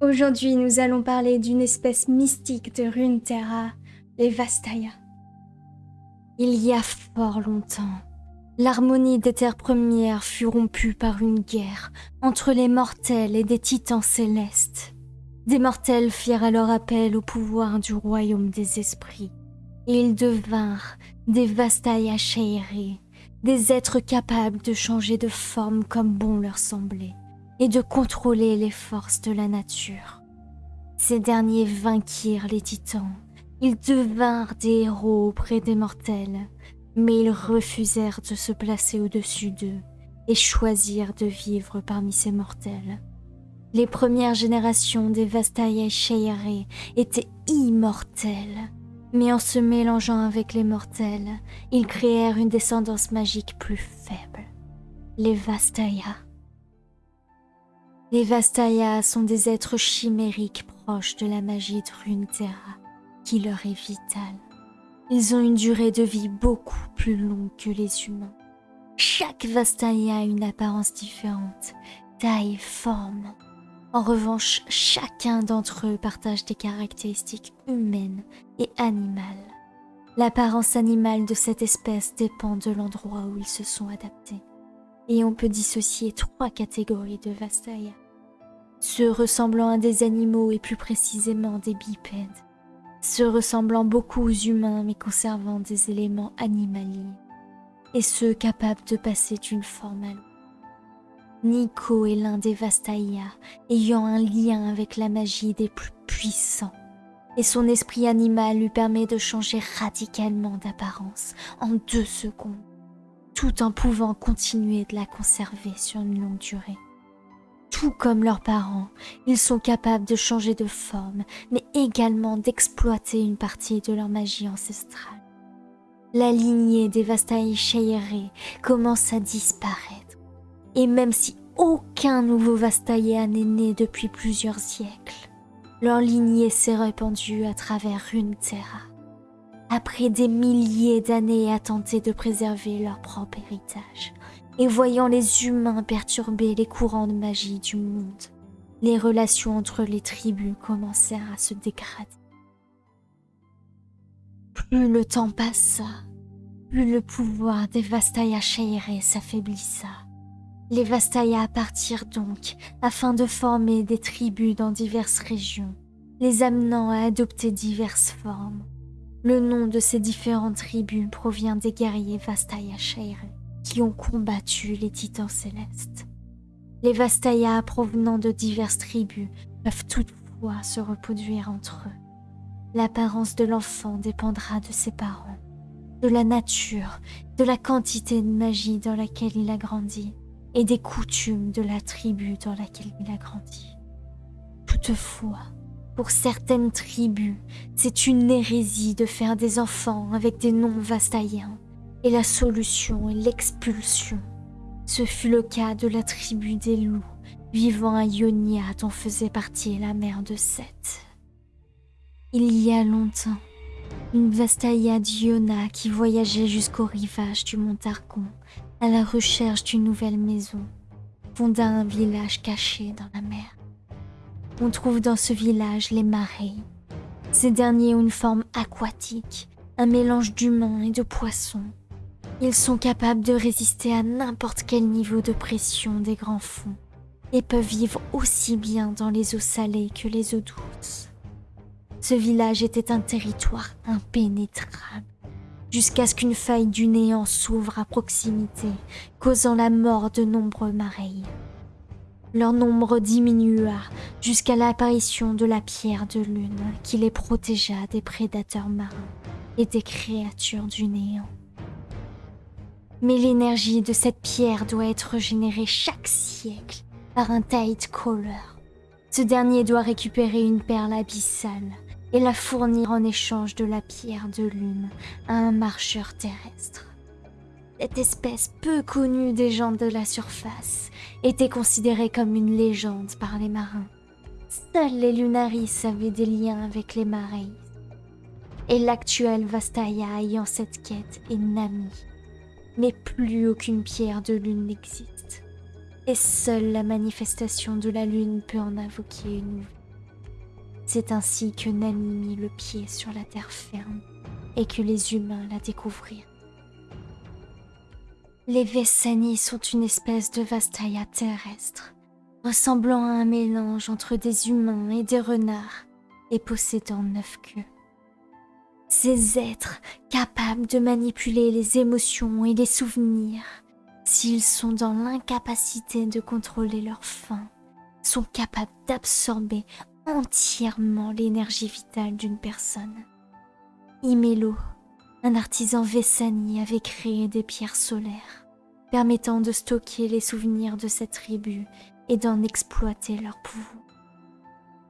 Aujourd'hui, nous allons parler d'une espèce mystique de Runeterra, les Vastaya. Il y a fort longtemps, l'harmonie des terres premières fut rompue par une guerre entre les mortels et des titans célestes. Des mortels firent alors appel au pouvoir du royaume des esprits, et ils devinrent des Vastaya Shairi, des êtres capables de changer de forme comme bon leur semblait et de contrôler les forces de la nature. Ces derniers vainquirent les titans. Ils devinrent des héros auprès des mortels, mais ils refusèrent de se placer au-dessus d'eux et choisirent de vivre parmi ces mortels. Les premières générations des Vastaya Sheire étaient immortelles, mais en se mélangeant avec les mortels, ils créèrent une descendance magique plus faible, les Vastaya. Les Vastaya sont des êtres chimériques proches de la magie de Runeterra, qui leur est vitale. Ils ont une durée de vie beaucoup plus longue que les humains. Chaque Vastaya a une apparence différente, taille, forme. En revanche, chacun d'entre eux partage des caractéristiques humaines et animales. L'apparence animale de cette espèce dépend de l'endroit où ils se sont adaptés et on peut dissocier trois catégories de Vastaya. Ceux ressemblant à des animaux et plus précisément des bipèdes. Ceux ressemblant beaucoup aux humains mais conservant des éléments animaliers. Et ceux capables de passer d'une forme à l'autre. Nico est l'un des Vastaya ayant un lien avec la magie des plus puissants. Et son esprit animal lui permet de changer radicalement d'apparence en deux secondes tout en pouvant continuer de la conserver sur une longue durée. Tout comme leurs parents, ils sont capables de changer de forme, mais également d'exploiter une partie de leur magie ancestrale. La lignée des Vastaï Sheire commence à disparaître, et même si aucun nouveau Vastaïa n'est né depuis plusieurs siècles, leur lignée s'est répandue à travers Runeterra. Après des milliers d'années à tenter de préserver leur propre héritage, et voyant les humains perturber les courants de magie du monde, les relations entre les tribus commencèrent à se dégrader. Plus le temps passa, plus le pouvoir des Vastaya Shaire s'affaiblissa. Les Vastaya partirent donc afin de former des tribus dans diverses régions, les amenant à adopter diverses formes le nom de ces différentes tribus provient des guerriers Vastaya Shaire qui ont combattu les titans célestes. Les Vastaya provenant de diverses tribus peuvent toutefois se reproduire entre eux. L'apparence de l'enfant dépendra de ses parents, de la nature, de la quantité de magie dans laquelle il a grandi et des coutumes de la tribu dans laquelle il a grandi. Toutefois, pour certaines tribus, c'est une hérésie de faire des enfants avec des noms vastaïens, et la solution est l'expulsion. Ce fut le cas de la tribu des loups, vivant à Ionia dont faisait partie la mère de Seth. Il y a longtemps, une Vastaïa d'Iona qui voyageait jusqu'au rivage du mont Targon à la recherche d'une nouvelle maison, fonda un village caché dans la mer. On trouve dans ce village les marées. Ces derniers ont une forme aquatique, un mélange d'humains et de poissons. Ils sont capables de résister à n'importe quel niveau de pression des grands fonds et peuvent vivre aussi bien dans les eaux salées que les eaux douces. Ce village était un territoire impénétrable, jusqu'à ce qu'une faille du néant s'ouvre à proximité, causant la mort de nombreux marais. Leur nombre diminua jusqu'à l'apparition de la pierre de lune qui les protégea des prédateurs marins et des créatures du néant. Mais l'énergie de cette pierre doit être régénérée chaque siècle par un Tide Caller. Ce dernier doit récupérer une perle abyssale et la fournir en échange de la pierre de lune à un marcheur terrestre. Cette espèce peu connue des gens de la surface était considérée comme une légende par les marins. Seuls les Lunaris avaient des liens avec les Marais. Et l'actuel Vastaya ayant cette quête est Nami. Mais plus aucune pierre de lune n'existe. Et seule la manifestation de la lune peut en invoquer une. C'est ainsi que Nami mit le pied sur la terre ferme et que les humains la découvrirent. Les Vessani sont une espèce de Vastaya terrestre, ressemblant à un mélange entre des humains et des renards, et possédant neuf queues. Ces êtres capables de manipuler les émotions et les souvenirs, s'ils sont dans l'incapacité de contrôler leur faim, sont capables d'absorber entièrement l'énergie vitale d'une personne. Imelo, un artisan Vessani, avait créé des pierres solaires, permettant de stocker les souvenirs de cette tribu et d'en exploiter leur pouvoir.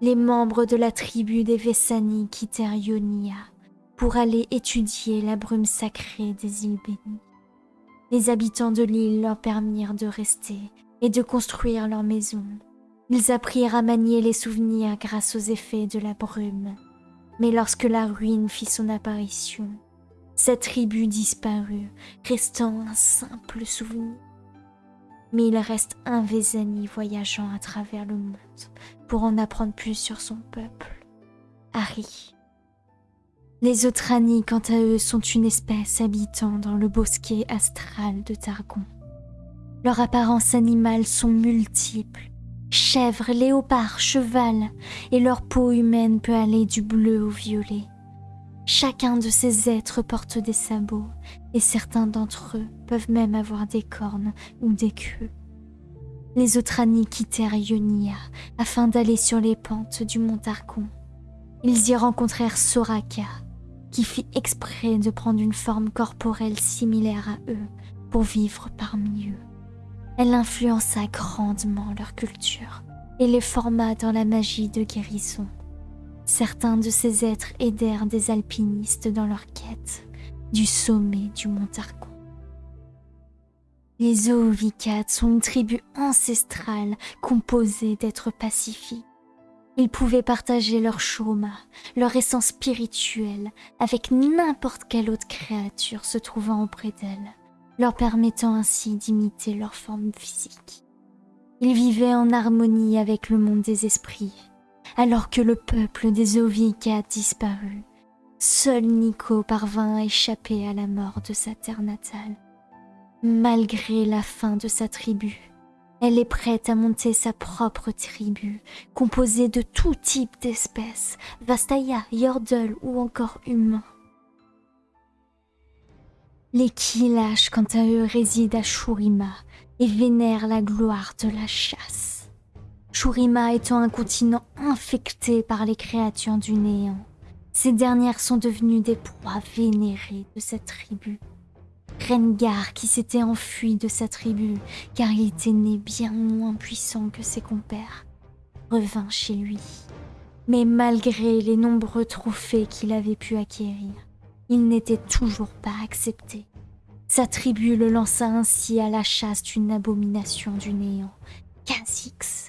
Les membres de la tribu des Vessani quittèrent Ionia pour aller étudier la brume sacrée des îles bénies. Les habitants de l'île leur permirent de rester et de construire leur maison. Ils apprirent à manier les souvenirs grâce aux effets de la brume. Mais lorsque la ruine fit son apparition, cette tribu disparut, restant un simple souvenir. Mais il reste un Vezani voyageant à travers le monde pour en apprendre plus sur son peuple. Harry. Les Otrani, quant à eux, sont une espèce habitant dans le bosquet astral de Targon. Leurs apparences animales sont multiples. Chèvres, léopards, cheval, et leur peau humaine peut aller du bleu au violet. Chacun de ces êtres porte des sabots, et certains d'entre eux peuvent même avoir des cornes ou des queues. Les Otrani quittèrent Ionia afin d'aller sur les pentes du mont Targon. Ils y rencontrèrent Soraka, fit exprès de prendre une forme corporelle similaire à eux pour vivre parmi eux. Elle influença grandement leur culture et les forma dans la magie de guérison. Certains de ces êtres aidèrent des alpinistes dans leur quête du sommet du mont Targon. Les Oovikats sont une tribu ancestrale composée d'êtres pacifiques ils pouvaient partager leur choma, leur essence spirituelle avec n'importe quelle autre créature se trouvant auprès d'elles, leur permettant ainsi d'imiter leur forme physique. Ils vivaient en harmonie avec le monde des esprits, alors que le peuple des Ovika disparut. Seul Nico parvint à échapper à la mort de sa terre natale. Malgré la fin de sa tribu, elle est prête à monter sa propre tribu, composée de tout type d'espèces, Vastaya, Yordle ou encore humains. Les Kilash, quant à eux, résident à Shurima et vénèrent la gloire de la chasse. Shurima étant un continent infecté par les créatures du néant, ces dernières sont devenues des proies vénérées de cette tribu. Rengar, qui s'était enfui de sa tribu, car il était né bien moins puissant que ses compères, revint chez lui. Mais malgré les nombreux trophées qu'il avait pu acquérir, il n'était toujours pas accepté. Sa tribu le lança ainsi à la chasse d'une abomination du néant, Kha'Zix,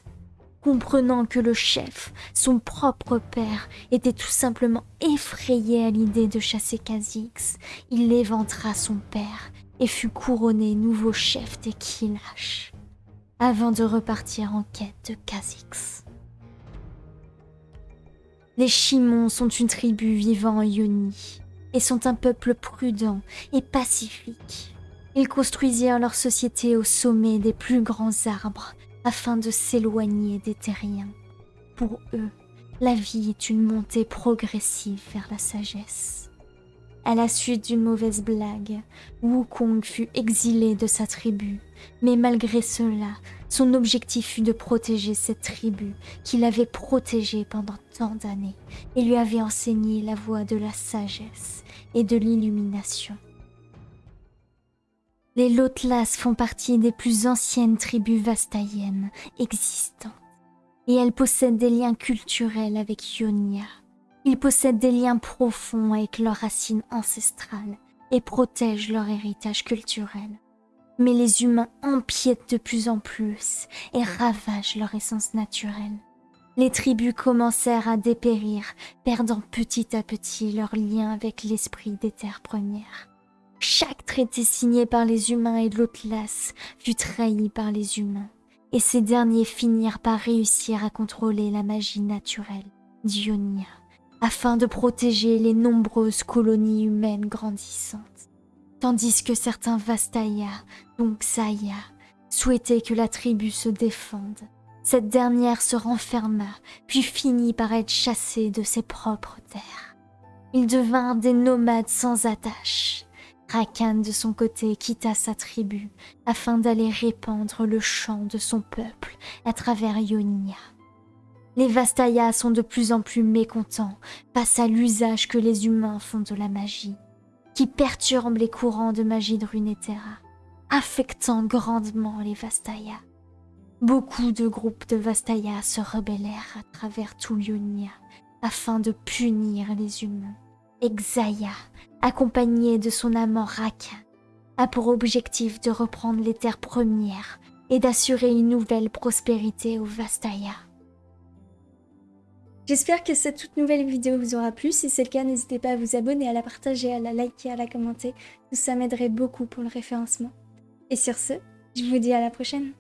comprenant que le chef, son propre père, était tout simplement effrayé à l'idée de chasser Kha'Zix, il éventra son père et fut couronné nouveau chef des Kilash, avant de repartir en quête de Kha'Zix. Les Chimons sont une tribu vivant en Yoni et sont un peuple prudent et pacifique. Ils construisirent leur société au sommet des plus grands arbres afin de s'éloigner des terriens. Pour eux, la vie est une montée progressive vers la sagesse. À la suite d'une mauvaise blague, Wukong fut exilé de sa tribu, mais malgré cela, son objectif fut de protéger cette tribu qu'il avait protégée pendant tant d'années et lui avait enseigné la voie de la sagesse et de l'illumination. Les Lotlas font partie des plus anciennes tribus vastaïennes existantes et elles possèdent des liens culturels avec Ionia. Ils possèdent des liens profonds avec leurs racines ancestrales et protègent leur héritage culturel. Mais les humains empiètent de plus en plus et ravagent leur essence naturelle. Les tribus commencèrent à dépérir, perdant petit à petit leur lien avec l'esprit des terres premières. Chaque traité signé par les humains et de l'Atlas fut trahi par les humains, et ces derniers finirent par réussir à contrôler la magie naturelle d'Ionia afin de protéger les nombreuses colonies humaines grandissantes. Tandis que certains Vastaya, donc Saya, souhaitaient que la tribu se défende. Cette dernière se renferma, puis finit par être chassée de ses propres terres. Ils devinrent des nomades sans attache. Rakan, de son côté, quitta sa tribu afin d'aller répandre le chant de son peuple à travers Ionia. Les Vastaya sont de plus en plus mécontents face à l'usage que les humains font de la magie, qui perturbe les courants de magie de Runeterra, affectant grandement les Vastaya. Beaucoup de groupes de Vastaya se rebellèrent à travers tout Ionia afin de punir les humains. Exaya, accompagné de son amant Raka, a pour objectif de reprendre les terres premières et d'assurer une nouvelle prospérité aux Vastaya. J'espère que cette toute nouvelle vidéo vous aura plu. Si c'est le cas, n'hésitez pas à vous abonner, à la partager, à la liker, à la commenter. Tout ça m'aiderait beaucoup pour le référencement. Et sur ce, je vous dis à la prochaine.